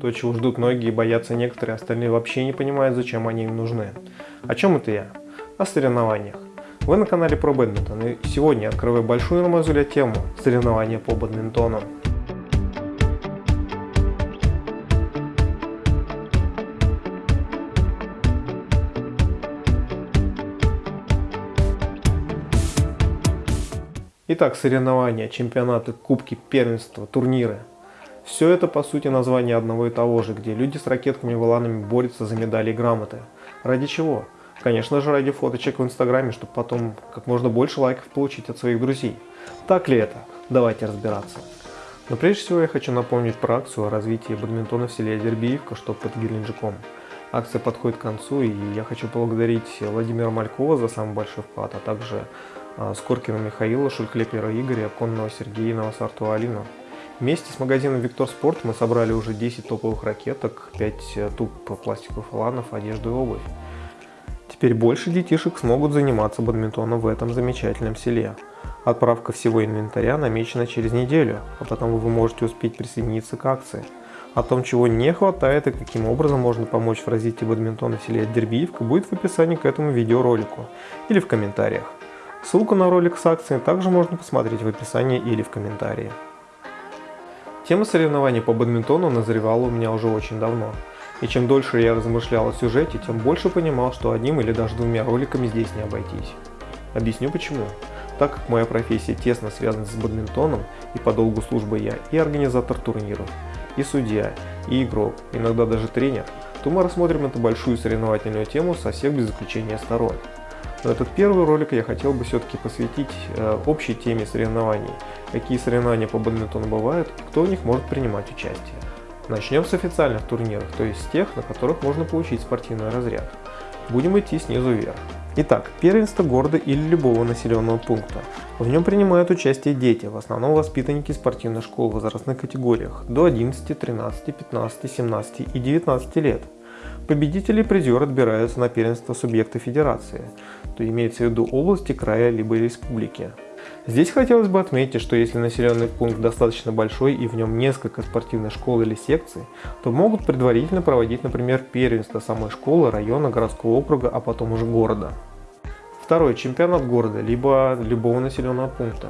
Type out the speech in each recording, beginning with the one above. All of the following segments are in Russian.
То, чего ждут многие и боятся некоторые, остальные вообще не понимают, зачем они им нужны. О чем это я? О соревнованиях. Вы на канале про бадминтон и сегодня открываю большую, на мой взгляд, тему соревнования по бадминтону. Итак, соревнования, чемпионаты, кубки, первенства, турниры. Все это по сути название одного и того же, где люди с ракетками и воланами борются за медали и грамоты. Ради чего? Конечно же ради фоточек в инстаграме, чтобы потом как можно больше лайков получить от своих друзей. Так ли это? Давайте разбираться. Но прежде всего я хочу напомнить про акцию о развитии бадминтона в селе Дербиевка, что под Геленджиком. Акция подходит к концу, и я хочу поблагодарить Владимира Малькова за самый большой вклад, а также а, Скоркина Михаила, Шульклепера Игоря, Конного Сергея и Новосартова Алину. Вместе с магазином Виктор Спорт мы собрали уже 10 топовых ракеток, 5 э, туб пластиковых фаланов, одежду и обувь. Теперь больше детишек смогут заниматься бадминтоном в этом замечательном селе. Отправка всего инвентаря намечена через неделю, а потому вы можете успеть присоединиться к акции. О том, чего не хватает и каким образом можно помочь в развитии бадминтона в селе Дербиевка, будет в описании к этому видеоролику или в комментариях. Ссылку на ролик с акцией также можно посмотреть в описании или в комментарии. Тема соревнований по бадминтону назревала у меня уже очень давно. И чем дольше я размышлял о сюжете, тем больше понимал, что одним или даже двумя роликами здесь не обойтись. Объясню почему. Так как моя профессия тесно связана с бадминтоном, и по долгу службы я и организатор турниров, и судья, и игрок, иногда даже тренер, то мы рассмотрим эту большую соревновательную тему со всех без исключения сторон. Но этот первый ролик я хотел бы все-таки посвятить э, общей теме соревнований, какие соревнования по бадминтону бывают кто в них может принимать участие. Начнем с официальных турниров, то есть с тех, на которых можно получить спортивный разряд. Будем идти снизу вверх. Итак, первенство города или любого населенного пункта. В нем принимают участие дети, в основном воспитанники спортивных школ в возрастных категориях до 11, 13, 15, 17 и 19 лет. Победители и призеры отбираются на первенство субъекта федерации, то имеется в виду области, края либо республики. Здесь хотелось бы отметить, что если населенный пункт достаточно большой и в нем несколько спортивных школ или секций, то могут предварительно проводить, например, первенство самой школы, района, городского округа, а потом уже города. Второй – чемпионат города, либо любого населенного пункта.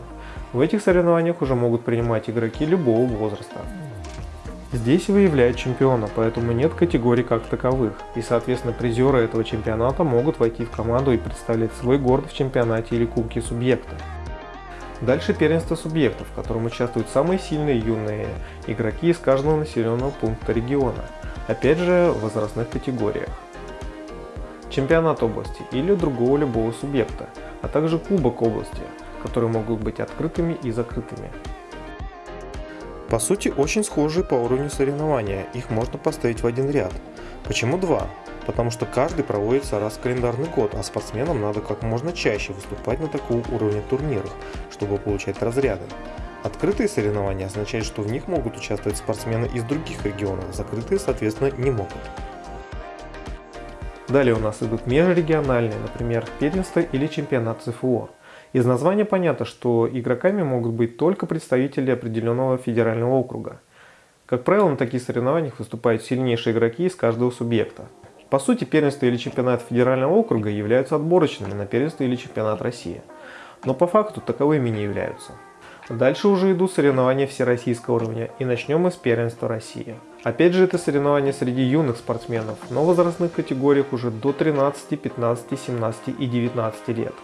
В этих соревнованиях уже могут принимать игроки любого возраста. Здесь выявляют чемпиона, поэтому нет категорий как таковых, и соответственно призеры этого чемпионата могут войти в команду и представлять свой город в чемпионате или кубке субъекта. Дальше первенство субъектов, в котором участвуют самые сильные юные игроки из каждого населенного пункта региона, опять же в возрастных категориях. Чемпионат области или другого любого субъекта, а также кубок области, которые могут быть открытыми и закрытыми. По сути, очень схожие по уровню соревнования, их можно поставить в один ряд. Почему два? Потому что каждый проводится раз в календарный год, а спортсменам надо как можно чаще выступать на такого уровня турнирах, чтобы получать разряды. Открытые соревнования означают, что в них могут участвовать спортсмены из других регионов, закрытые, соответственно, не могут. Далее у нас идут межрегиональные, например, первенство или чемпионат ЦФО. Из названия понятно, что игроками могут быть только представители определенного федерального округа. Как правило, на таких соревнованиях выступают сильнейшие игроки из каждого субъекта. По сути, первенство или чемпионат федерального округа являются отборочными на первенство или чемпионат России. Но по факту таковыми не являются. Дальше уже идут соревнования всероссийского уровня, и начнем мы с первенства России. Опять же это соревнования среди юных спортсменов, но в возрастных категориях уже до 13, 15, 17 и 19 лет.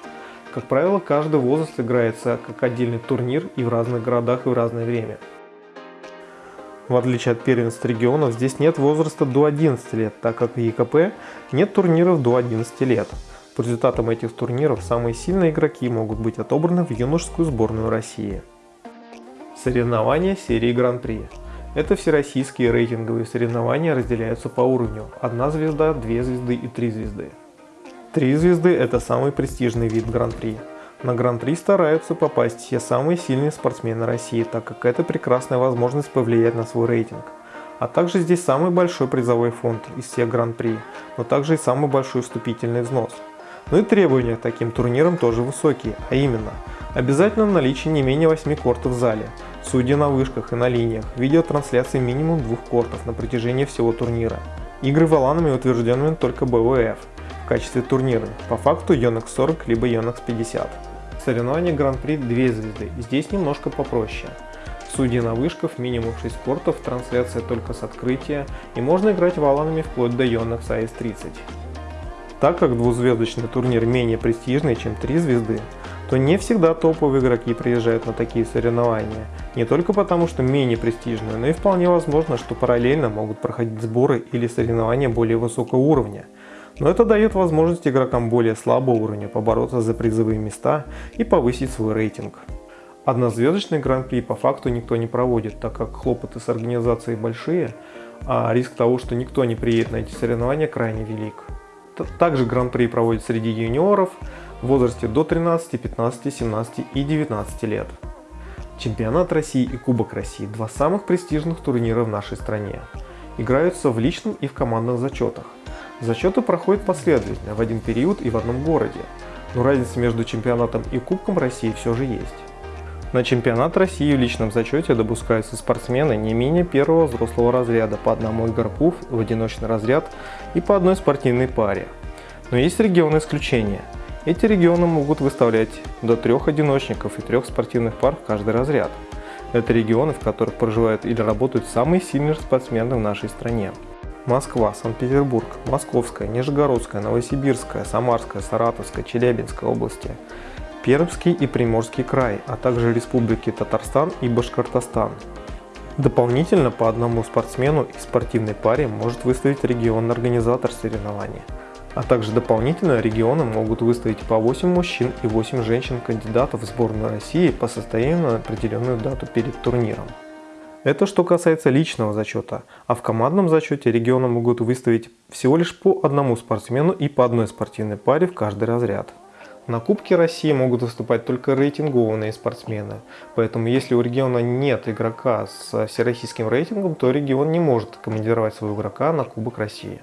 Как правило, каждый возраст играется как отдельный турнир и в разных городах и в разное время. В отличие от первенств регионов, здесь нет возраста до 11 лет, так как в ЕКП нет турниров до 11 лет. По результатам этих турниров самые сильные игроки могут быть отобраны в юношескую сборную России. Соревнования серии Гран-при. Это всероссийские рейтинговые соревнования разделяются по уровню 1 звезда, 2 звезды и 3 звезды. Три звезды – это самый престижный вид Гран-при. На Гран-при стараются попасть все самые сильные спортсмены России, так как это прекрасная возможность повлиять на свой рейтинг. А также здесь самый большой призовой фонд из всех Гран-при, но также и самый большой вступительный взнос. Ну и требования к таким турнирам тоже высокие, а именно, обязательно наличие не менее 8 кортов в зале, Судьи на вышках и на линиях, видеотрансляции минимум двух кортов на протяжении всего турнира. Игры валанами утвержденными только БВФ в качестве турнира, по факту Yonex 40 либо Yonex 50. Соревнования Гран-при 2 звезды, здесь немножко попроще. Судьи на вышках, минимум 6 кортов, трансляция только с открытия и можно играть валанами вплоть до Yonex AS30. Так как двузвездочный турнир менее престижный, чем 3 звезды, то не всегда топовые игроки приезжают на такие соревнования. Не только потому, что менее престижные, но и вполне возможно, что параллельно могут проходить сборы или соревнования более высокого уровня. Но это дает возможность игрокам более слабого уровня побороться за призовые места и повысить свой рейтинг. Однозвездочный гран-при по факту никто не проводит, так как хлопоты с организацией большие, а риск того, что никто не приедет на эти соревнования крайне велик. Также гран-при проводят среди юниоров в возрасте до 13, 15, 17 и 19 лет. Чемпионат России и Кубок России – два самых престижных турнира в нашей стране. Играются в личном и в командных зачетах. Зачеты проходят последовательно, в один период и в одном городе, но разница между чемпионатом и Кубком России все же есть. На чемпионат России в личном зачете допускаются спортсмены не менее первого взрослого разряда по одному игроку в одиночный разряд и по одной спортивной паре. Но есть регионы исключения. Эти регионы могут выставлять до трех одиночников и трех спортивных пар в каждый разряд. Это регионы, в которых проживают или работают самые сильные спортсмены в нашей стране. Москва, Санкт-Петербург, Московская, Нижегородская, Новосибирская, Самарская, Саратовская, Челябинская области – Пермский и Приморский край, а также республики Татарстан и Башкортостан. Дополнительно по одному спортсмену и спортивной паре может выставить регион-организатор соревнований. А также дополнительно регионы могут выставить по 8 мужчин и 8 женщин-кандидатов в сборную России по состоянию на определенную дату перед турниром. Это что касается личного зачета, а в командном зачете регионы могут выставить всего лишь по одному спортсмену и по одной спортивной паре в каждый разряд. На Кубке России могут выступать только рейтингованные спортсмены, поэтому если у региона нет игрока с всероссийским рейтингом, то регион не может командировать своего игрока на Кубок России.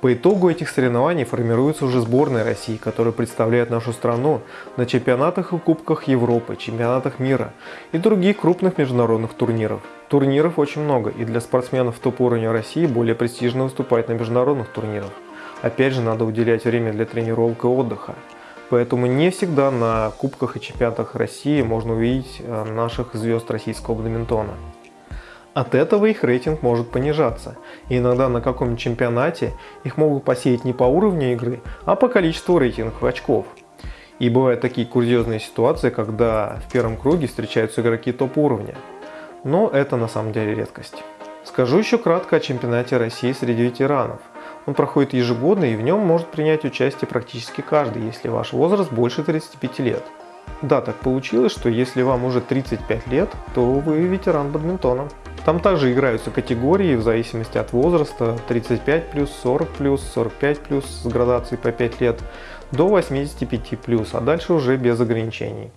По итогу этих соревнований формируется уже сборная России, которая представляет нашу страну на чемпионатах и кубках Европы, чемпионатах мира и других крупных международных турниров. Турниров очень много, и для спортсменов топ-уровня России более престижно выступать на международных турнирах. Опять же, надо уделять время для тренировок и отдыха. Поэтому не всегда на кубках и чемпионатах России можно увидеть э, наших звезд российского бадминтона. От этого их рейтинг может понижаться, и иногда на каком-нибудь чемпионате их могут посеять не по уровню игры, а по количеству рейтинговых очков. И бывают такие курьезные ситуации, когда в первом круге встречаются игроки топ-уровня. Но это на самом деле редкость. Скажу еще кратко о чемпионате России среди ветеранов – он проходит ежегодно и в нем может принять участие практически каждый, если ваш возраст больше 35 лет. Да, так получилось, что если вам уже 35 лет, то вы ветеран бадминтона. Там также играются категории в зависимости от возраста 35 плюс, 40 плюс, 45 плюс с градацией по 5 лет до 85 плюс, а дальше уже без ограничений.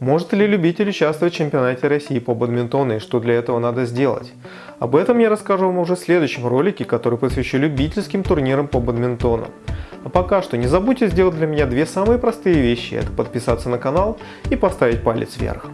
Может ли любитель участвовать в чемпионате России по бадминтону и что для этого надо сделать? Об этом я расскажу вам уже в следующем ролике, который посвящу любительским турнирам по бадминтону. А пока что не забудьте сделать для меня две самые простые вещи. Это подписаться на канал и поставить палец вверх.